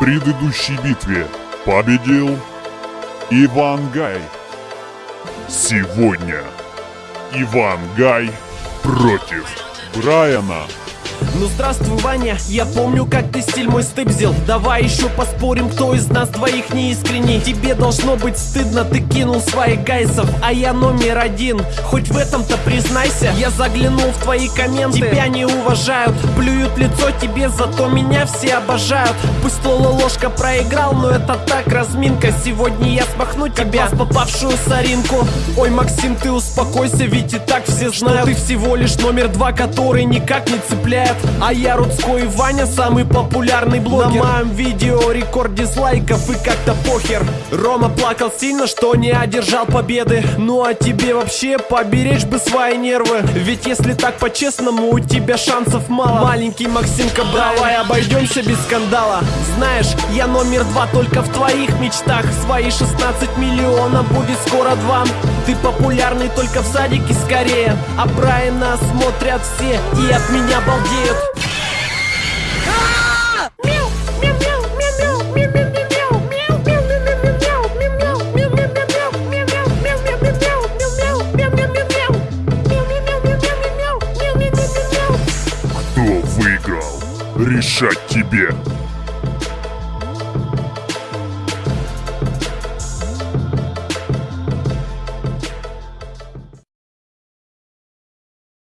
предыдущей битве победил Иван Гай. Сегодня Иван Гай против Брайана. Ну здравствуй, Ваня, я помню, как ты стиль мой стыбзил Давай еще поспорим, кто из нас двоих не искренний Тебе должно быть стыдно, ты кинул своих гайсов А я номер один, хоть в этом-то признайся Я заглянул в твои комменты, тебя не уважают Плюют лицо тебе, зато меня все обожают. Пусть Лола ложка проиграл, но это так разминка. Сегодня я смахну тебя, в попавшую соринку. Ой, Максим, ты успокойся, ведь и так все знают. Что ты всего лишь номер два, который никак не цепляет а я Рудской Ваня, самый популярный блогер. На моем видео рекорд дизлайков и как-то похер. Рома плакал сильно, что не одержал победы. Ну а тебе вообще поберечь бы свои нервы. Ведь если так по-честному, у тебя шансов мало. Маленький Максимка, давай обойдемся без скандала. Знаешь, я номер два только в твоих мечтах. Свои 16 миллионов будет скоро два. Ты популярный только в садике скорее. А Брайана смотрят все и от меня балдеют Кто выиграл? Решать тебе.